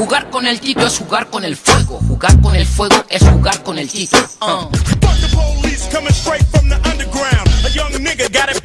Jugar con el tito es jugar con el fuego. Jugar con el fuego es jugar con el tito. Uh. Fuck the police coming straight from the underground. A young nigga got it